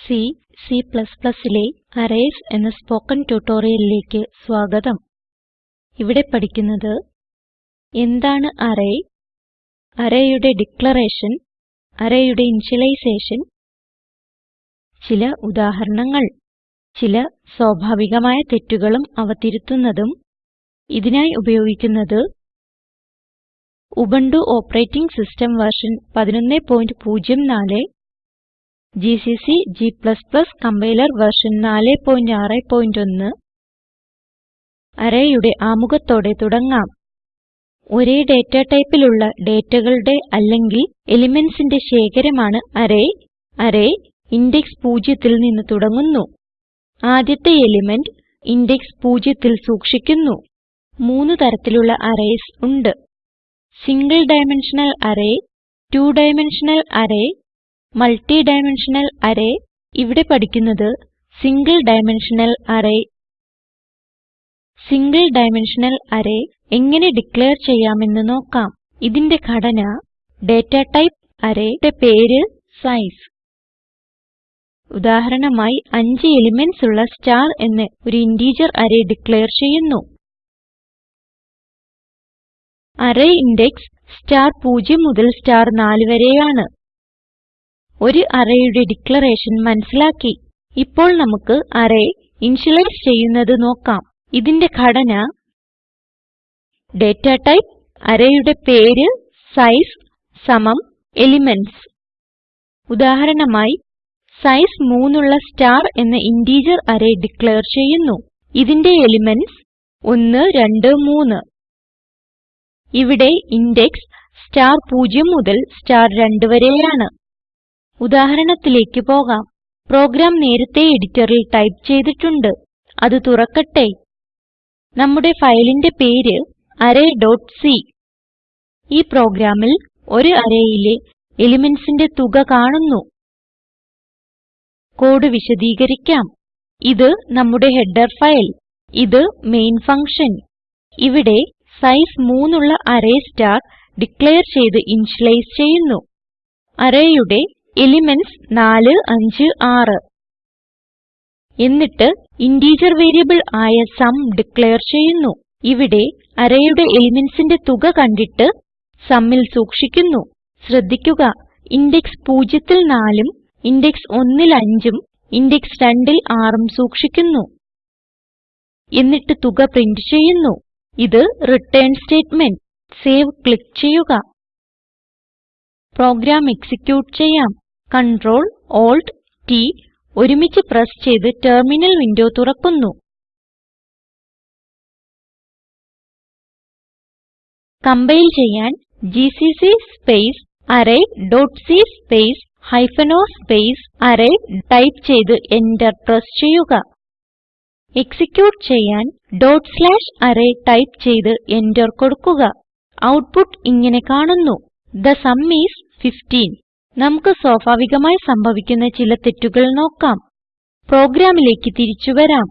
C Cലെ arrays എന്ന spoken ട്യൂട്ടോറിയലിലേക്ക് സ്വാഗതം. ഇവിടെ പഠിക്കുന്നത് എന്താണ് അറേ? അറേയുടെ ഡിക്ലറേഷൻ അറേയുടെ ഇനിഷ്യലൈസേഷൻ ചില ഉദാഹരണങ്ങൾ ചില സ്വാഭാവികമായ തെറ്റുകളും അവ തിരുത്തുന്നതും ഇതിനായി ഉപയോഗിക്കുന്നത് Ubuntu operating system version 1104 GCC g compiler version 461 അറേയുടെ ആമുഖത്തോടെ തുടങ്ങാം. ഒരേ ഡേറ്റ ടൈപ്പിലുള്ള ഡേറ്റകളുടെ അല്ലെങ്കിൽ എലിമെന്റ്സിന്റെ ശേഖരമാണ് അറേ അറേ ഇൻഡെക്സ് പൂജ്യത്തിൽ നിന്ന് തുടങ്ങുന്നു. ആദ്യത്തെ എലിമെന്റ് ഇൻഡെക്സ് പൂജ്യത്തിൽ സൂക്ഷിക്കുന്നു. മൂന്ന് തരത്തിലുള്ള അറേയ്സ് ഉണ്ട്. Single dimensional array two dimensional array multi dimensional array ഇവിടെ പഠിക്കുന്നത് single dimensional array single dimensional array എങ്ങനെ ഡിക്ലയർ ചെയ്യാമെന്ന് നോക്കാം. ഇതിന്റെ ഘടന ഡേറ്റ ടൈപ്പ് arrayയുടെ പേര് സൈസ് ഉദാഹരണമായി 5 എലിമെന്റ്സ് ഉള്ള സ്റ്റാർ എന്ന ഒരു ഇന്റിജർ അറേ ഡിക്ലയർ ചെയ്യുന്നു. അറേ ഇൻഡെക്സ് സ്റ്റാർ 0 മുതൽ സ്റ്റാർ 4 വരെയാണ്. ഒരു arrayയുടെ ഡിക്ലറേഷൻ മനസ്സിലാക്കി. ഇപ്പോൾ നമുക്ക് അറേ ഇനിഷ്യലൈസ് ചെയ്യുന്നത് നോക്കാം. ഇതിന്റെ ഘടന ഡാറ്റ ടൈപ്പ് arrayയുടെ പേര് സൈസ് സമം എലിമെന്റ്സ് ഉദാഹരണമായി സൈസ് 3 ഉള്ള സ്റ്റാർ എന്ന ഇന്റിജർ അറേ ഡിക്ലയർ ചെയ്യുന്നു. ഇതിന്റെ എലിമെന്റ്സ് 1 2 3 ഇവിടെ ഇൻഡെക്സ് സ്റ്റാർ 0 മുതൽ സ്റ്റാർ 2 വരെയാണ്. ഉദാഹരണത്തിലേക്ക് പോകാം. പ്രോഗ്രാം നേരത്തെ എഡിറ്ററിൽ ടൈപ്പ് ചെയ്തിട്ടുണ്ട്. അത് തുറക്കട്ടെ. നമ്മുടെ ഫയലിന്റെ പേര് array.c ഈ പ്രോഗ്രാമിൽ ഒരു അറേയിലെ എലിമെന്റ്സിന്റെ തുക കാണുന്നു. കോഡ് വിശദീകരിക്കാം. ഇത് നമ്മുടെ ഹെഡർ ഫയൽ. ഇത് മെയിൻ ഫങ്ഷൻ. ഇവിടെ സൈസ് 3 ഉള്ള അറേ സ്റ്റാർ ഡിക്ലയർ ചെയ്ത് ഇനിഷ്യലൈസ് ചെയ്യുന്നു. arrayയുടെ എലിമെന്റ്സ് 4 5 6 എന്നിട്ട് ഇന്റിജർ വേരിയബിൾ ആയ സും ഡിക്ലെയർ ചെയ്യുന്നു. ഇവിടെ arrayയുടെ elementsന്റെ തുക കണ്ടിട്ട് sumൽ സൂക്ഷിക്കുന്നു. ശ്രദ്ധിക്കുക ഇൻഡെക്സ് പൂജ്യത്തിൽ 4ഉം ഇൻഡെക്സ് ഒന്നിൽ 5ഉം ഇൻഡെക്സ് രണ്ടിൽ 6ഉം സൂക്ഷിക്കുന്നു. എന്നിട്ട് തുക പ്രിന്റ് ചെയ്യുന്നു. ഇത് റിട്ടേൺ സ്റ്റേറ്റ്മെന്റ്. സേവ് ക്ലിക്ക് ചെയ്യുക. പ്രോഗ്രാം എക്സിക്യൂട്ട് ചെയ്യാം. Ctrl Alt T ഒരുമിച്ച് പ്രസ് ചെയ്ത് ടെർമിനൽ വിൻഡോ തുറക്കുന്നു. കംപൈൽ ചെയ്യാൻ GCC space array dot c space hyphen o space array type ചെയ്ത് എന്റർ പ്രസ് ചെയ്യുക. എക്സിക്യൂട്ട് ചെയ്യാൻ ഡോട്ട് സ്ലാഷ് അറേ ടൈപ്പ് ചെയ്ത് എന്റർ കൊടുക്കുക. ഔട്ട്പുട്ട് ഇങ്ങനെ കാണുന്നു. തെ സും ഐഎസ് 15 നമുക്ക് സ്വാഭാവികമായി സംഭവിക്കുന്ന ചില തെറ്റുകൾ നോക്കാം. പ്രോഗ്രാമിലേക്ക് തിരിച്ചു വരാം.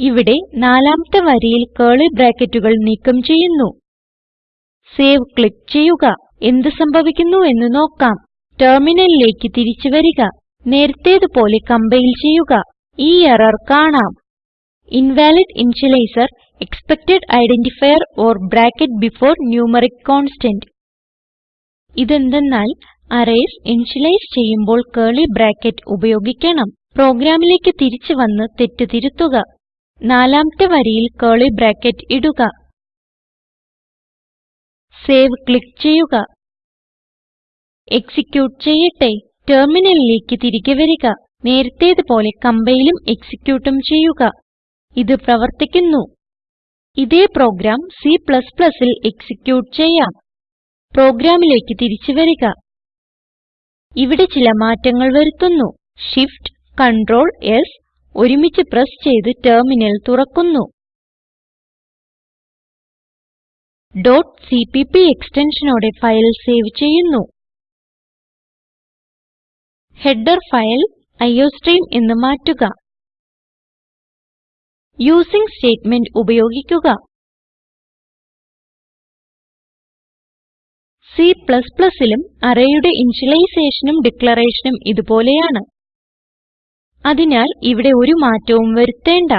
ഇവിടെ നാലാമത്തെ വരിയിൽ കേളി ബ്രാക്കറ്റുകൾ നീക്കം ചെയ്യുന്നു. സേവ് ക്ലിക്ക് ചെയ്യുക. എന്ത് സംഭവിക്കുന്നു എന്ന് നോക്കാം. ടെർമിനലിലേക്ക് തിരിച്ചു വരിക. നേരത്തേതുപോലെ കമ്പൈൽ ചെയ്യുക. ഈ എറർ കാണാം. Invalid initializer expected identifier or bracket before numeric constant. ഇതെന്തന്നാൽ arrays initialize ചെയ്യുമ്പോൾ കർലി ബ്രാക്കറ്റ് ഉപയോഗിക്കണം. പ്രോഗ്രാമിലേക്ക് തിരിച്ചു വന്ന് തെറ്റ് തിരുത്തുക. നാലാമത്തെ വരിയിൽ കർലി ബ്രാക്കറ്റ് ഇടുക. സേവ് ക്ലിക്ക് ചെയ്യുക. എക്സിക്യൂട്ട് ചെയ്യട്ടെ. ടെർമിനലിലേക്ക് തിരികെ വരിക. നേരത്തേത് പോലെ കമ്പൈലും എക്സിക്യൂട്ടും ചെയ്യുക. ഇത് പ്രവർത്തിക്കുന്നു. ഇതേ പ്രോഗ്രാം Cൽ എക്സിക്യൂട്ട് ചെയ്യാം. പ്രോഗ്രാമിലേക്ക് തിരിച്ചു വരിക. ഇവിടെ ചില മാറ്റങ്ങൾ വരുത്തുന്നു. Shift Ctrl S ഒരുമിച്ച് പ്രസ് ചെയ്ത് ടെർമിനൽ തുറക്കുന്നു. cpp എക്സ്റ്റൻഷനോടെ ഫയൽ സേവ് ചെയ്യുന്നു. ഹെഡർ ഫയൽ iostream എന്ന് മാറ്റുക. യൂസിങ് സ്റ്റേറ്റ്മെന്റ് ഉപയോഗിക്കുക. C ലും arrayയുടെ ഇനിഷ്യലൈസേഷനും ഡിക്ലറേഷനും ഇതുപോലെയാണ്. അതിനാൽ ഇവിടെ ഒരു മാറ്റവും വരുത്തേണ്ട.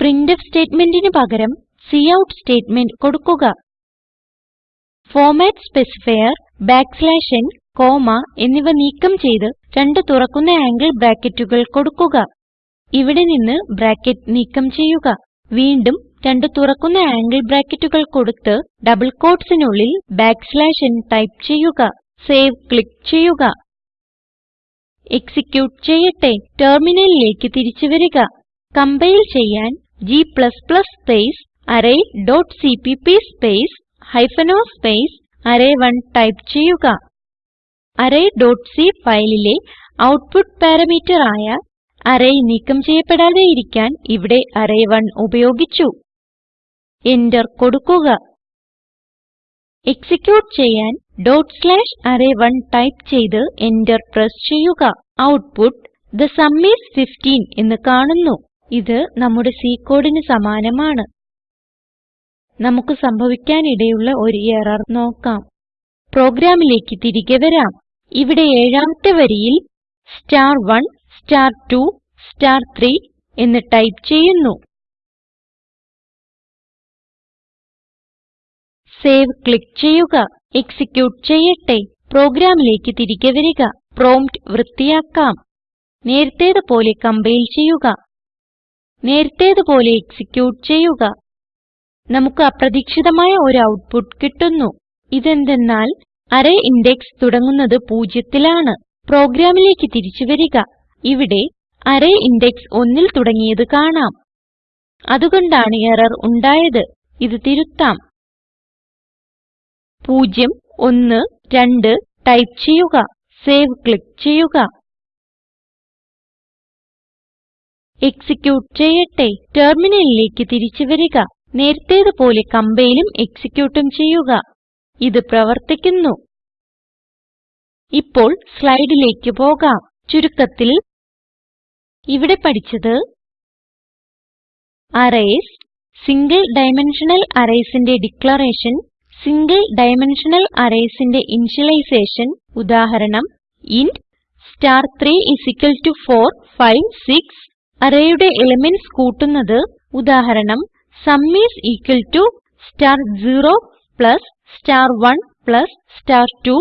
പ്രിന്റ്ഫ് സ്റ്റേറ്റ്മെന്റിന് പകരം കൌട്ട് സ്റ്റേറ്റ്മെന്റ് കൊടുക്കുക. ഫോർമാറ്റ് സ്പെസിഫയർ n കോമ എന്നിവ നീക്കം ചെയ്ത് രണ്ട് തുറക്കുന്ന ആംഗിൾ ബ്രാക്കറ്റുകൾ കൊടുക്കുക. ഇവിടെ നിന്ന് ബ്രാക്കറ്റ് നീക്കം ചെയ്യുക. വീണ്ടും രണ്ട് തുറക്കുന്ന ആംഗിൾ ബ്രാക്കറ്റുകൾ കൊടുത്ത് ഡബിൾ quotesനുള്ളിൽ n ടൈപ്പ് ചെയ്യുക. സേവ് ക്ലിക്ക് ചെയ്യുക. എക്സിക്യൂട്ട് ചെയ്യട്ടെ. ടെർമിനലിലേക്ക് തിരിച്ചു വരിക. കംപൈൽ ചെയ്യാൻ g space array dot CPP space hyphen o space അറേ1 type ചെയ്യുക. array ഡോട്ട് സി ഫയലിലെ ഔട്ട്പുട്ട് പാരാമീറ്റർ ആയ അറേ നീക്കം ചെയ്യപ്പെടാതെ ഇരിക്കാൻ ഇവിടെ അറേ1 ഉപയോഗിച്ചു. എന്റർ കൊടുക്കുക. എക്സിക്യൂട്ട് ചെയ്യാൻ array1 ടൈപ്പ് ചെയ്ത് എന്റർ പ്രസ് ചെയ്യുക. ഔട്ട്പുട്ട് തെ സും ഐഎസ് 15 എന്ന് കാണുന്നു. ഇത് നമ്മുടെ C കോഡിന് സമാനമാണ്. നമുക്ക് സംഭവിക്കാനിടയുള്ള ഒരു എറർ നോക്കാം. പ്രോഗ്രാമിലേക്ക് തിരികെ വരാം. ഇവിടെ ഏഴാമത്തെ വരിയിൽ star1 star2 star3 എന്ന് ടൈപ്പ് ചെയ്യുന്നു. സേവ് ക്ലിക്ക് ചെയ്യുക. എക്സിക്യൂട്ട് ചെയ്യട്ടെ. പ്രോഗ്രാമിലേക്ക് തിരികെ വരിക. പ്രോംപ്റ്റ് വൃത്തിയാക്കാം. നേരത്തേത് പോലെ കമ്പൈൽ ചെയ്യുക. നേരത്തേത് പോലെ എക്സിക്യൂട്ട് ചെയ്യുക. നമുക്ക് അപ്രതീക്ഷിതമായ ഒരു ഔട്ട്പുട്ട് കിട്ടുന്നു. ഇതെന്തെന്നാൽ അറേ ഇൻഡെക്സ് തുടങ്ങുന്നത് പൂജ്യത്തിലാണ്. പ്രോഗ്രാമിലേക്ക് തിരിച്ചു വരിക. ഇവിടെ അറേ ഇൻഡെക്സ് ഒന്നിൽ തുടങ്ങിയത് കാണാം. അതുകൊണ്ടാണ് എറർ ഉണ്ടായത്. ഇത് തിരുത്താം. 0 1 2 ടൈപ്പ് ചെയ്യുക. സേവ് ക്ലിക്ക് ചെയ്യുക. എക്സിക്യൂട്ട് ചെയ്യട്ടെ. ടെർമിനലിലേക്ക് തിരിച്ചു വരിക. നേരത്തേത് പോലെ കമ്പൈലും എക്സിക്യൂട്ടും ചെയ്യുക. ഇത് പ്രവർത്തിക്കുന്നു. ഇപ്പോൾ സ്ലൈഡിലേക്ക് പോകാം. ചുരുക്കത്തിൽ ഇവിടെ പഠിച്ചത് അറേയ്സ് സിംഗിൾ ഡൈമെൻഷണൽ arraysന്റെ ഡിക്ലറേഷൻ സിംഗിൾ ഡൈമെൻഷണൽ arraysന്റെ ഇനിഷ്യലൈസേഷൻ ഉദാഹരണം ഇന്റ് star3 4 5 6 arrayയുടെ എലിമെന്റ്സ് കൂട്ടുന്നത് ഉദാഹരണം sum is equal to star 0 plus star 1 plus star 2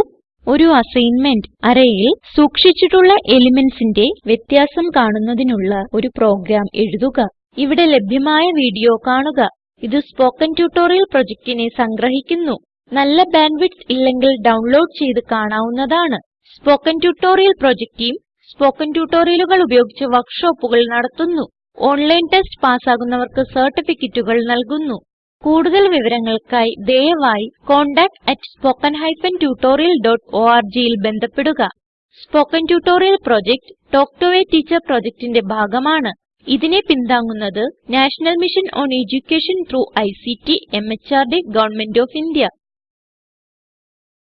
ഒരു അസൈൻമെന്റ് arrayയിൽ സൂക്ഷിച്ചിട്ടുള്ള elementsന്റെ വ്യത്യാസം കാണുന്നതിനുള്ള ഒരു പ്രോഗ്രാം എഴുതുക. ഇവിടെ ലഭ്യമായ വീഡിയോ കാണുക. ഇത് സ്പോകെൻ ട്യൂട്ടോറിയൽ പ്രൊജക്റ്റിനെ സംഗ്രഹിക്കുന്നു. നല്ല ബാൻഡ്വിഡ്ത്ത് ഇല്ലെങ്കിൽ ഡൗൺലോഡ് ചെയ്ത് കാണാവുന്നതാണ്. Spoken tutorial project team spoken ട്യൂട്ടോറിയലുകൾ ഉപയോഗിച്ച് വർക്ക്ഷോപ്പുകൾ നടത്തുന്നു. ഓൺലൈൻ ടെസ്റ്റ് പാസ്സാകുന്നവർക്ക് സർട്ടിഫിക്കറ്റുകൾ നൽകുന്നു. കൂടുതൽ വിവരങ്ങൾക്കായി ദയവായി contactspoken tutorialorgൽ ബന്ധപ്പെടുക. Spoken tutorial project talk to a teacher പ്രൊജക്റ്റിന്റെ ഭാഗമാണ്. ഇതിനെ പിന്താങ്ങുന്നത് National Mission on Education through ICT MHRD government of India.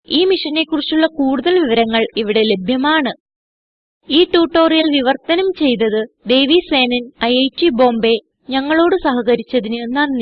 ഈ മിഷനെ കുറിച്ചുള്ള കൂടുതൽ വിവരങ്ങൾ ഇവിടെ ലഭ്യമാണ്. ഈ ട്യൂട്ടോറിയൽ വിവർത്തനം ചെയ്തത് ദേവി സേനൻ ഐറ്റ് ബോംബേ. ഞങ്ങളോട് സഹകരിച്ചതിന് നന്ദി.